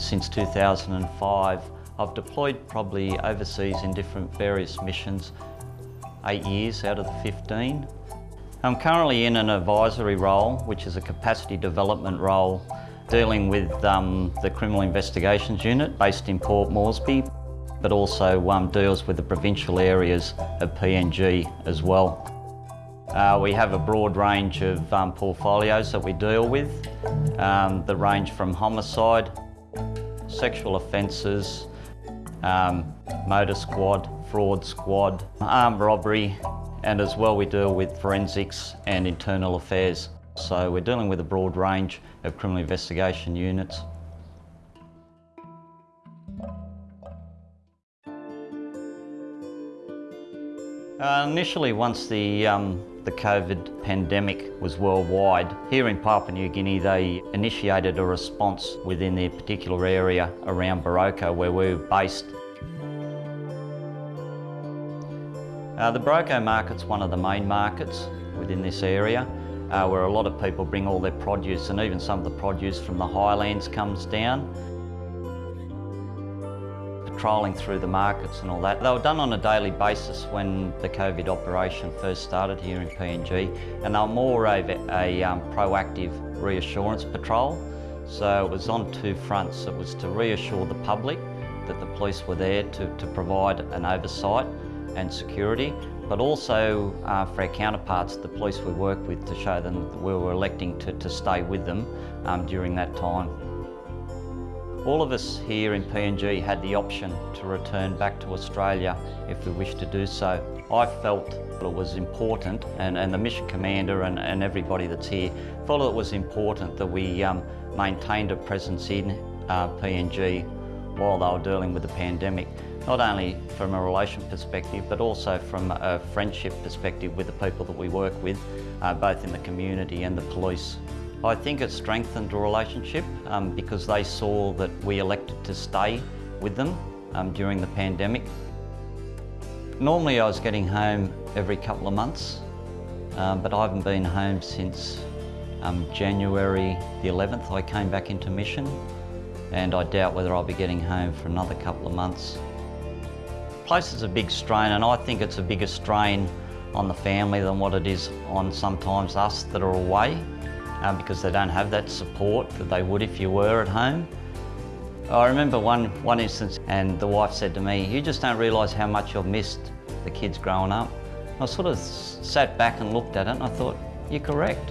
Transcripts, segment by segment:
since 2005. I've deployed probably overseas in different various missions, eight years out of the 15. I'm currently in an advisory role, which is a capacity development role, dealing with um, the Criminal Investigations Unit based in Port Moresby, but also um, deals with the provincial areas of PNG as well. Uh, we have a broad range of um, portfolios that we deal with um, that range from homicide, sexual offences, um, motor squad, fraud squad, armed robbery, and as well we deal with forensics and internal affairs. So we're dealing with a broad range of criminal investigation units. Uh, initially, once the, um, the COVID pandemic was worldwide, here in Papua New Guinea they initiated a response within their particular area around Boroko where we were based. Uh, the Boroko market's one of the main markets within this area uh, where a lot of people bring all their produce and even some of the produce from the highlands comes down patrolling through the markets and all that. They were done on a daily basis when the COVID operation first started here in PNG and they were more of a, a um, proactive reassurance patrol. So it was on two fronts. It was to reassure the public that the police were there to, to provide an oversight and security, but also uh, for our counterparts, the police we work with, to show them that we were electing to, to stay with them um, during that time. All of us here in PNG had the option to return back to Australia if we wished to do so. I felt it was important, and, and the mission commander and, and everybody that's here felt it was important that we um, maintained a presence in uh, PNG while they were dealing with the pandemic, not only from a relation perspective, but also from a friendship perspective with the people that we work with, uh, both in the community and the police. I think it strengthened the relationship um, because they saw that we elected to stay with them um, during the pandemic. Normally I was getting home every couple of months, um, but I haven't been home since um, January the 11th. I came back into mission and I doubt whether I'll be getting home for another couple of months. Place is a big strain and I think it's a bigger strain on the family than what it is on sometimes us that are away um, because they don't have that support that they would if you were at home. I remember one, one instance and the wife said to me, you just don't realise how much you've missed the kids growing up. I sort of sat back and looked at it and I thought, you're correct.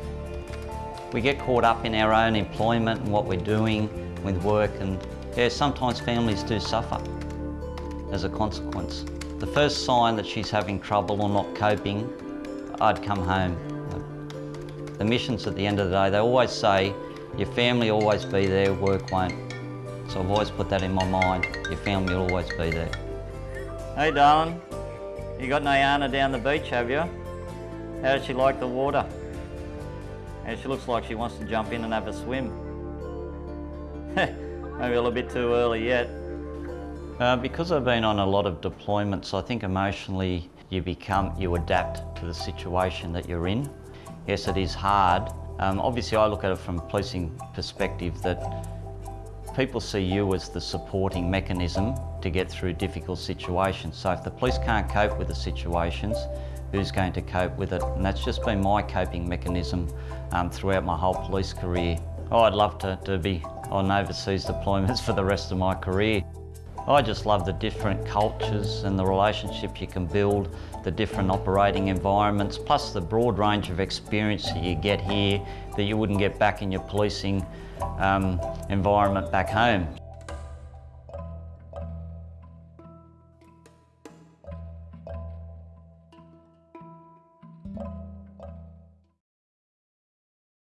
We get caught up in our own employment and what we're doing with work and yeah, sometimes families do suffer as a consequence. The first sign that she's having trouble or not coping, I'd come home the missions at the end of the day, they always say, your family will always be there, work won't. So I've always put that in my mind, your family will always be there. Hey darling, you got Nayana down the beach, have you? How does she like the water? And she looks like she wants to jump in and have a swim. Maybe a little bit too early yet. Uh, because I've been on a lot of deployments, I think emotionally you become, you adapt to the situation that you're in. Yes, it is hard. Um, obviously, I look at it from a policing perspective that people see you as the supporting mechanism to get through difficult situations. So if the police can't cope with the situations, who's going to cope with it? And that's just been my coping mechanism um, throughout my whole police career. Oh, I'd love to, to be on overseas deployments for the rest of my career. I just love the different cultures and the relationships you can build, the different operating environments, plus the broad range of experience that you get here that you wouldn't get back in your policing um, environment back home.